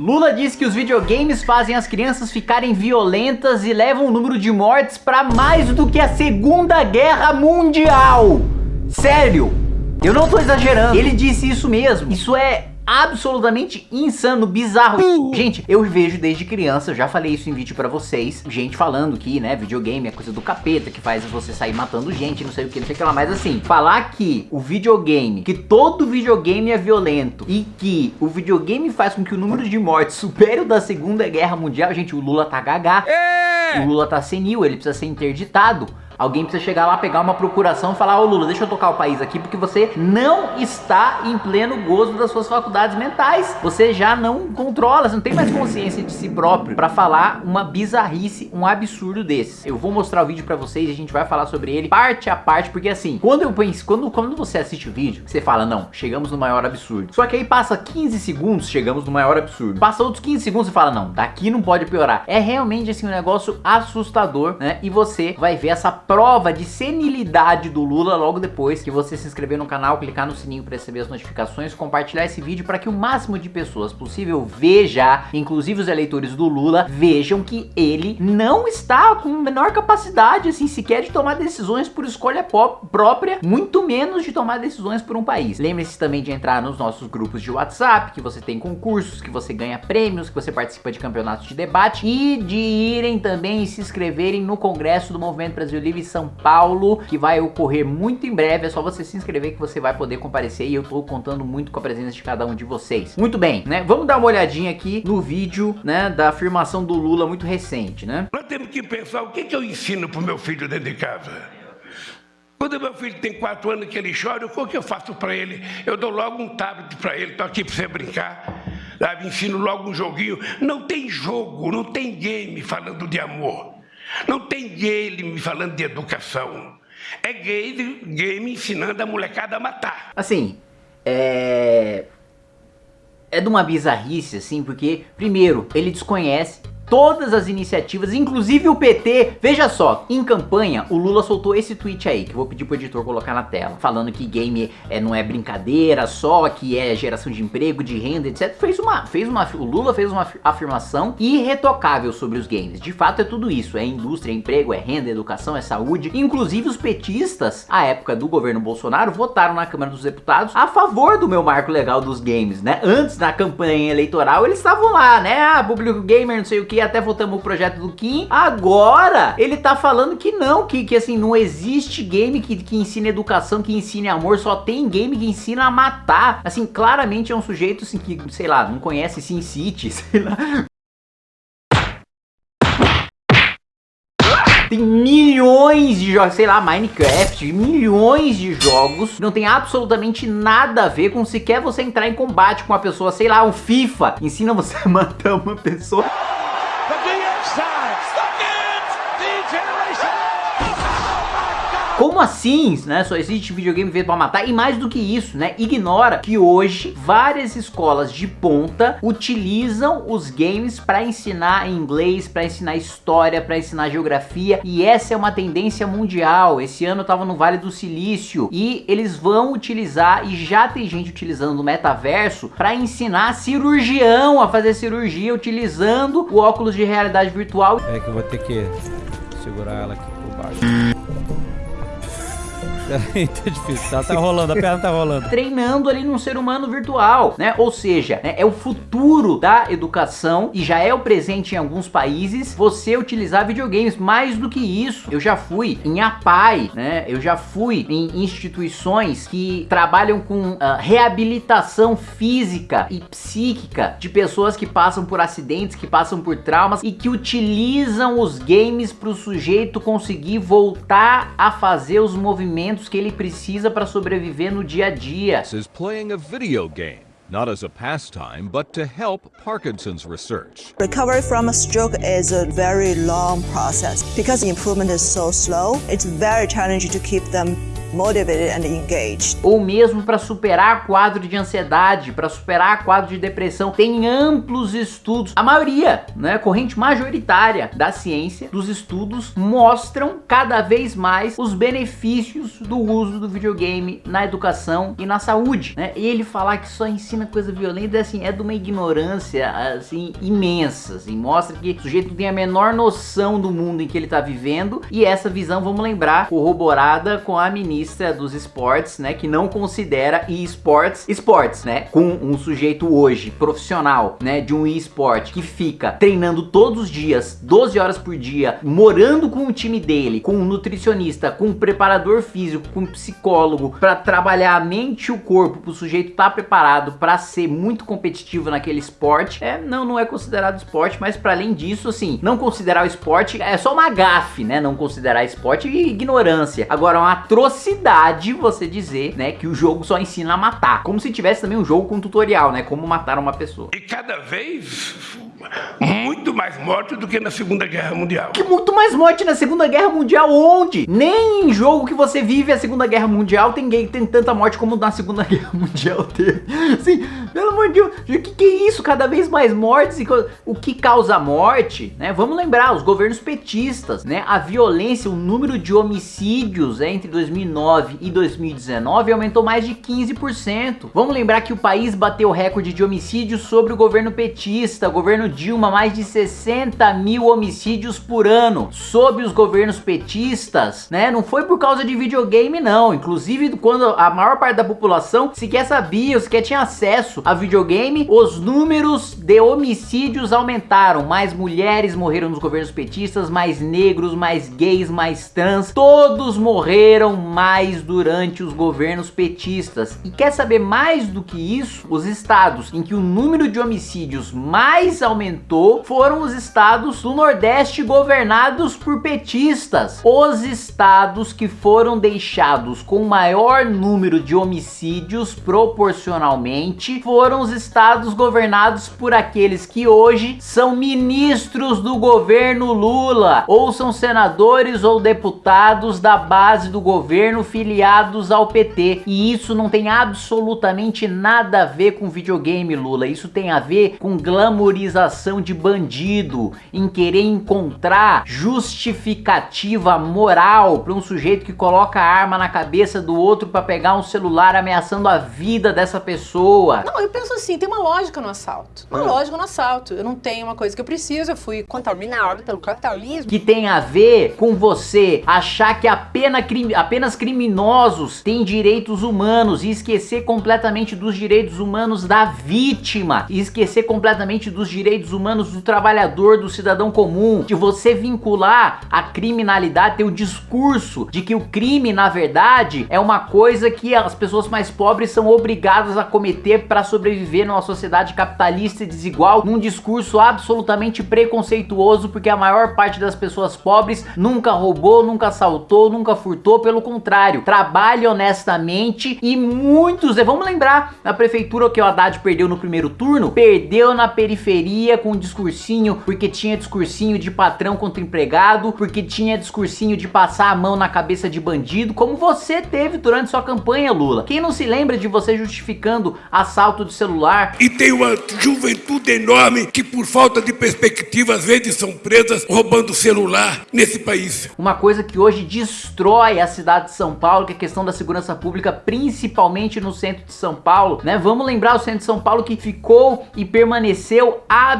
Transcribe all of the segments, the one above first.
Lula disse que os videogames fazem as crianças ficarem violentas e levam o número de mortes para mais do que a Segunda Guerra Mundial. Sério, eu não tô exagerando. Ele disse isso mesmo. Isso é absolutamente insano, bizarro. Uh. Gente, eu vejo desde criança, já falei isso em vídeo pra vocês, gente falando que, né, videogame é coisa do capeta, que faz você sair matando gente, não sei o que, não sei o que lá, mas assim, falar que o videogame, que todo videogame é violento e que o videogame faz com que o número de mortes supere o da Segunda Guerra Mundial, gente, o Lula tá gagá, é. o Lula tá senil, ele precisa ser interditado. Alguém precisa chegar lá, pegar uma procuração e falar, ô Lula, deixa eu tocar o país aqui, porque você não está em pleno gozo das suas faculdades mentais. Você já não controla, você não tem mais consciência de si próprio para falar uma bizarrice, um absurdo desse. Eu vou mostrar o vídeo para vocês e a gente vai falar sobre ele parte a parte, porque assim, quando eu penso, quando, quando você assiste o vídeo, você fala, não, chegamos no maior absurdo. Só que aí passa 15 segundos, chegamos no maior absurdo. Passa outros 15 segundos e fala, não, daqui não pode piorar. É realmente assim um negócio assustador, né? E você vai ver essa prova de senilidade do Lula logo depois que você se inscrever no canal, clicar no sininho para receber as notificações, compartilhar esse vídeo para que o máximo de pessoas possível veja, inclusive os eleitores do Lula, vejam que ele não está com menor capacidade, assim, sequer de tomar decisões por escolha própria, muito menos de tomar decisões por um país. Lembre-se também de entrar nos nossos grupos de WhatsApp, que você tem concursos, que você ganha prêmios, que você participa de campeonatos de debate e de irem também se inscreverem no Congresso do Movimento Brasil Livre são Paulo, que vai ocorrer muito em breve. É só você se inscrever que você vai poder comparecer e eu tô contando muito com a presença de cada um de vocês. Muito bem, né? Vamos dar uma olhadinha aqui no vídeo, né, da afirmação do Lula muito recente, né? Nós temos que pensar o que, que eu ensino pro meu filho dentro de casa. Quando meu filho tem quatro anos que ele chora, o que eu faço para ele? Eu dou logo um tablet para ele, tô aqui para você brincar. Sabe? Ensino logo um joguinho. Não tem jogo, não tem game falando de amor. Não tem game me falando de educação. É game, game ensinando a molecada a matar. Assim, é... É de uma bizarrice, assim, porque, primeiro, ele desconhece todas as iniciativas, inclusive o PT. Veja só, em campanha, o Lula soltou esse tweet aí, que eu vou pedir pro editor colocar na tela, falando que game é, não é brincadeira só, que é geração de emprego, de renda, etc. Fez uma, fez uma, o Lula fez uma afirmação irretocável sobre os games. De fato é tudo isso, é indústria, é emprego, é renda, é educação, é saúde. Inclusive os petistas, à época do governo Bolsonaro, votaram na Câmara dos Deputados a favor do meu marco legal dos games, né? Antes da campanha eleitoral, eles estavam lá, né? Ah, público gamer, não sei o que, até votamos o projeto do Kim. Agora, ele tá falando que não, que, que assim, não existe game que, que ensine educação, que ensine amor, só tem game que ensina a matar. Assim, claramente é um sujeito assim, que, sei lá, não conhece Sin City, sei lá, Tem milhões de jogos, sei lá, Minecraft, milhões de jogos. Não tem absolutamente nada a ver com sequer você entrar em combate com uma pessoa, sei lá, um FIFA. Ensina você a matar uma pessoa. Como assim, né? Só existe videogame feito para matar e mais do que isso, né? Ignora que hoje várias escolas de ponta utilizam os games para ensinar inglês, para ensinar história, para ensinar geografia e essa é uma tendência mundial. Esse ano tava no Vale do Silício e eles vão utilizar e já tem gente utilizando no metaverso para ensinar cirurgião a fazer cirurgia utilizando o óculos de realidade virtual. É que eu vou ter que segurar ela aqui por baixo. tá difícil, tá, tá rolando, a perna tá rolando. Treinando ali num ser humano virtual, né? Ou seja, né, é o futuro da educação e já é o presente em alguns países você utilizar videogames. Mais do que isso, eu já fui em APAI, né? Eu já fui em instituições que trabalham com uh, reabilitação física e psíquica de pessoas que passam por acidentes, que passam por traumas e que utilizam os games para o sujeito conseguir voltar a fazer os movimentos que ele precisa para sobreviver no dia a dia. This is playing a video game. not as a pastime, but to help Parkinson's research. Recovery from a stroke is a very long process. Because the improvement is so slow, it's very challenging to keep them motivated and engaged. ou mesmo para superar quadro de ansiedade, para superar quadro de depressão. Tem amplos estudos, a maioria, né, corrente majoritária da ciência, dos estudos mostram cada vez mais os benefícios do uso do videogame na educação e na saúde, né? E ele falar que só ensina coisa violenta, assim, é de uma ignorância, assim, imensa, assim, mostra que o sujeito tem a menor noção do mundo em que ele tá vivendo e essa visão, vamos lembrar, corroborada com a ministra dos esportes, né, que não considera esportes esportes, né, com um sujeito hoje profissional, né, de um esporte que fica treinando todos os dias, 12 horas por dia, morando com o time dele, com um nutricionista, com um preparador físico, com um psicólogo, para trabalhar a mente e o corpo, para o sujeito estar tá preparado para ser muito competitivo naquele esporte, é, não, não é considerado esporte, mas para além disso, assim, não considerar o esporte é só uma gafe, né, não considerar esporte e ignorância. Agora, uma atrocidade você dizer, né, que o jogo só ensina a matar, como se tivesse também um jogo com tutorial, né, como matar uma pessoa. E cada vez muito mais mortes do que na Segunda Guerra Mundial. Que muito mais morte na Segunda Guerra Mundial onde? Nem em jogo que você vive a Segunda Guerra Mundial tem, tem tanta morte como na Segunda Guerra Mundial teve. Assim, pelo amor de Deus, o que, que é isso? Cada vez mais mortes e o que causa morte, né? Vamos lembrar, os governos petistas, né? A violência, o número de homicídios né, entre 2009 e 2019 aumentou mais de 15%. Vamos lembrar que o país bateu recorde de homicídios sobre o governo petista, o governo Dilma, mais de 60 mil homicídios por ano sob os governos petistas, né? Não foi por causa de videogame não, inclusive quando a maior parte da população sequer sabia, sequer tinha acesso a videogame, os números de homicídios aumentaram, mais mulheres morreram nos governos petistas, mais negros, mais gays, mais trans, todos morreram mais durante os governos petistas. E quer saber mais do que isso? Os estados em que o número de homicídios mais aumentou foram os estados do Nordeste governados por petistas. Os estados que foram deixados com maior número de homicídios proporcionalmente foram os estados governados por aqueles que hoje são ministros do governo Lula ou são senadores ou deputados da base do governo filiados ao PT. E isso não tem absolutamente nada a ver com videogame, Lula. Isso tem a ver com glamorização de bandido, em querer encontrar justificativa moral para um sujeito que coloca a arma na cabeça do outro para pegar um celular ameaçando a vida dessa pessoa. Não, eu penso assim, tem uma lógica no assalto. Uma Ah. lógica no assalto. Eu não tenho uma coisa que eu preciso, eu fui contaminado pelo capitalismo. que tem a ver com você achar que apenas, apenas criminosos têm direitos humanos e esquecer completamente dos direitos humanos da vítima e esquecer completamente dos direitos humanos do trabalhador, do cidadão comum, de você vincular a criminalidade, ter o discurso de que o crime, na verdade, é uma coisa que as pessoas mais pobres são obrigadas a cometer para sobreviver numa sociedade capitalista e desigual, num discurso absolutamente preconceituoso, porque a maior parte das pessoas pobres nunca roubou, nunca assaltou, nunca furtou, pelo contrário, trabalha honestamente e muitos, vamos lembrar, a prefeitura que o Haddad perdeu no primeiro turno, perdeu na periferia com um discursinho, porque tinha discursinho de patrão contra empregado, porque tinha discursinho de passar a mão na cabeça de bandido, como você teve durante sua campanha, Lula. Quem não se lembra de você justificando assalto de celular, E tem uma juventude enorme que, por falta de perspectiva, às vezes são presas roubando celular nesse país. Uma coisa que hoje destrói a cidade de São Paulo, que é a questão da segurança pública, principalmente no centro de São Paulo, né? Vamos lembrar o centro de São Paulo que ficou e permaneceu absolutamente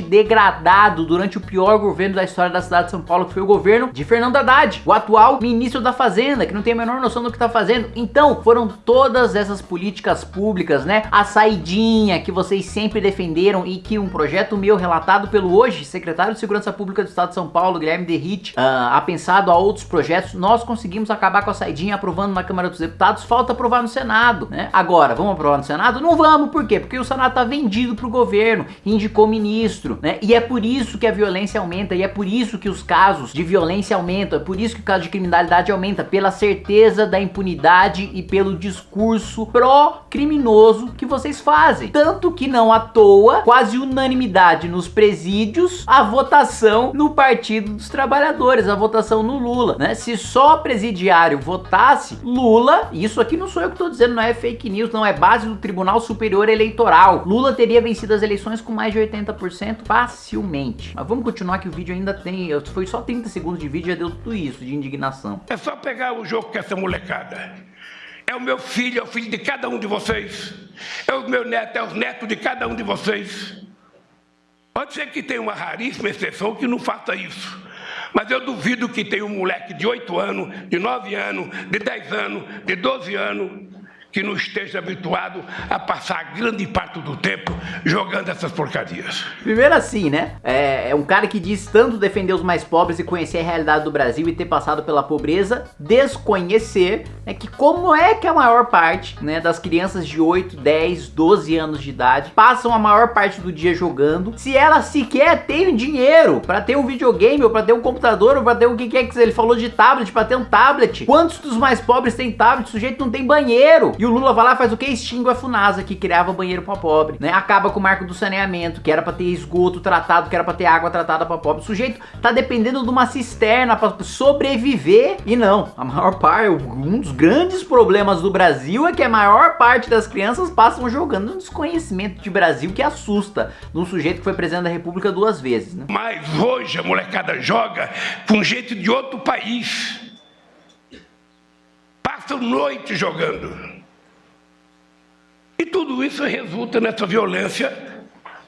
degradado durante o pior governo da história da cidade de São Paulo, que foi o governo de Fernando Haddad, o atual ministro da Fazenda, que não tem a menor noção do que tá fazendo. Então, foram todas essas políticas públicas, né? A saidinha que vocês sempre defenderam e que um projeto meu relatado pelo hoje secretário de Segurança Pública do Estado de São Paulo, Guilherme Derrit, ah, apensado a outros projetos, nós conseguimos acabar com a saidinha aprovando na Câmara dos Deputados, falta aprovar no Senado, né? Agora, vamos aprovar no Senado? Não vamos, por quê? Porque o Senado tá vendido pro governo, indicou ministro, né? E é por isso que a violência aumenta, e é por isso que os casos de violência aumentam, é por isso que o caso de criminalidade aumenta, pela certeza da impunidade e pelo discurso pró-criminoso que vocês fazem. Tanto que não à toa, quase unanimidade nos presídios, a votação no Partido dos Trabalhadores, a votação no Lula, né? Se só presidiário votasse, Lula, isso aqui não sou eu que tô dizendo, não é fake news, não é base do Tribunal Superior Eleitoral. Lula teria vencido as eleições com mais de 80% facilmente. Mas vamos continuar que o vídeo ainda tem, foi só 30 segundos de vídeo, já deu tudo isso de indignação. É só pegar o jogo com essa molecada. É o meu filho, é o filho de cada um de vocês. É o meu neto, é os netos de cada um de vocês. Pode ser que tenha uma raríssima exceção que não faça isso. Mas eu duvido que tenha um moleque de 8 anos, de 9 anos, de 10 anos, de 12 anos, que não esteja habituado a passar grande parte do tempo jogando essas porcarias. Primeiro assim, né? É, é, um cara que diz tanto defender os mais pobres e conhecer a realidade do Brasil e ter passado pela pobreza, desconhecer né, que como é que a maior parte né, das crianças de 8, 10, 12 anos de idade passam a maior parte do dia jogando, se elas sequer têm dinheiro para ter um videogame, ou para ter um computador, ou para ter o que quer que. Ele falou de tablet, para ter um tablet. Quantos dos mais pobres têm tablet? O sujeito não tem banheiro. E o Lula vai lá faz o que? Extingue a FUNASA, que criava banheiro pra pobre, né? Acaba com o marco do saneamento, que era pra ter esgoto tratado, que era pra ter água tratada pra pobre. O sujeito tá dependendo de uma cisterna pra sobreviver. E não, a maior parte, um dos grandes problemas do Brasil é que a maior parte das crianças passam jogando um desconhecimento de Brasil que assusta num sujeito que foi presidente da república duas vezes, né? Mas hoje a molecada joga com gente de outro país. Passam noite jogando. Isso resulta nessa violência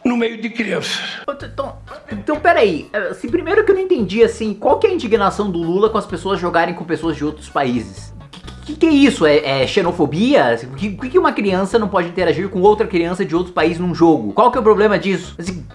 no meio de crianças. Então, então peraí, assim, primeiro que eu não entendi, assim, qual que é a indignação do Lula com as pessoas jogarem com pessoas de outros países? O que, que, é isso? É, é xenofobia? Por que, que uma criança não pode interagir com outra criança de outro país num jogo? Qual que é o problema disso? Assim,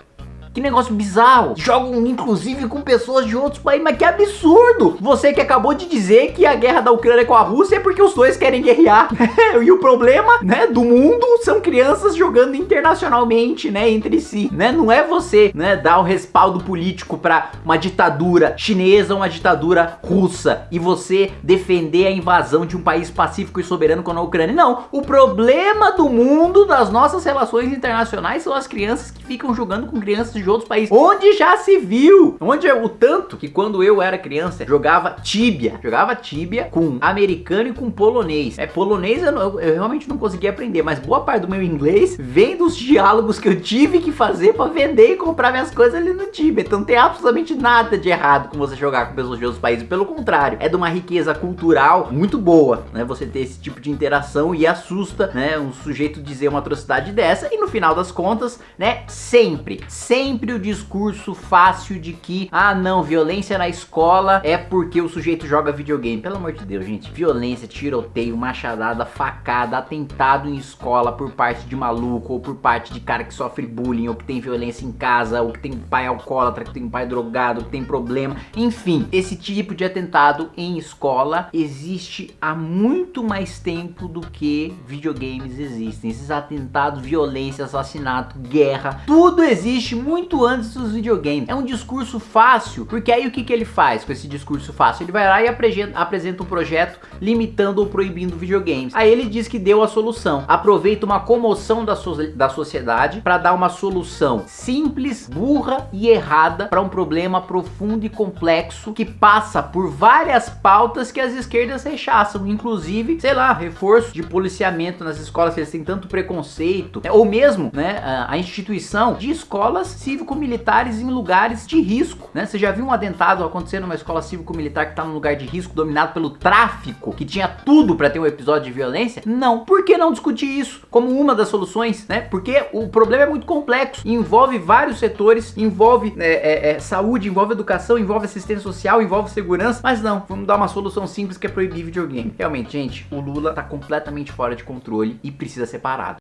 que negócio bizarro. Jogam inclusive com pessoas de outros países, mas que absurdo. Você que acabou de dizer que a guerra da Ucrânia com a Rússia é porque os dois querem guerrear. e o problema, né, do mundo são crianças jogando internacionalmente, né, entre si, né? Não é você, né, dar o respaldo político para uma ditadura chinesa, uma ditadura russa e você defender a invasão de um país pacífico e soberano como a Ucrânia. Não, o problema do mundo das nossas relações internacionais são as crianças que ficam jogando com crianças de outros países. Onde já se viu? Onde é o tanto que quando eu era criança, jogava tíbia. Jogava tíbia com americano e com polonês. É, polonês eu, eu, eu, realmente não conseguia aprender, mas boa parte do meu inglês vem dos diálogos que eu tive que fazer para vender e comprar minhas coisas ali no Tibia. Então não tem absolutamente nada de errado com você jogar com pessoas de outros países. Pelo contrário, é de uma riqueza cultural muito boa, né? Você ter esse tipo de interação e assusta, né? Um sujeito dizer uma atrocidade dessa e no final das contas, né? Sempre, sempre sempre o discurso fácil de que, ah não, violência na escola é porque o sujeito joga videogame. Pelo amor de Deus, gente, violência, tiroteio, machadada, facada, atentado em escola por parte de maluco, ou por parte de cara que sofre bullying, ou que tem violência em casa, ou que tem pai alcoólatra, que tem pai drogado, que tem problema. Enfim, esse tipo de atentado em escola existe há muito mais tempo do que videogames existem. Esses atentados, violência, assassinato, guerra, tudo existe muito muito antes dos videogames. É um discurso fácil, porque aí o que, que ele faz com esse discurso fácil? Ele vai lá e apresenta um projeto limitando ou proibindo videogames. Aí ele diz que deu a solução. Aproveita uma comoção da, so da sociedade para dar uma solução simples, burra e errada para um problema profundo e complexo que passa por várias pautas que as esquerdas rechaçam, inclusive, sei lá, reforço de policiamento nas escolas que eles têm tanto preconceito, né? ou mesmo, né, a instituição de escolas cívico-militares em lugares de risco, né? Você já viu um atentado acontecer numa escola cívico-militar que tá num lugar de risco dominado pelo tráfico, que tinha tudo para ter um episódio de violência? Não. Por que não discutir isso como uma das soluções, né? Porque o problema é muito complexo, envolve vários setores, envolve é, é, é, saúde, envolve educação, envolve assistência social, envolve segurança, mas não, vamos dar uma solução simples que é proibir videogame. Realmente, gente, o Lula tá completamente fora de controle e precisa ser parado.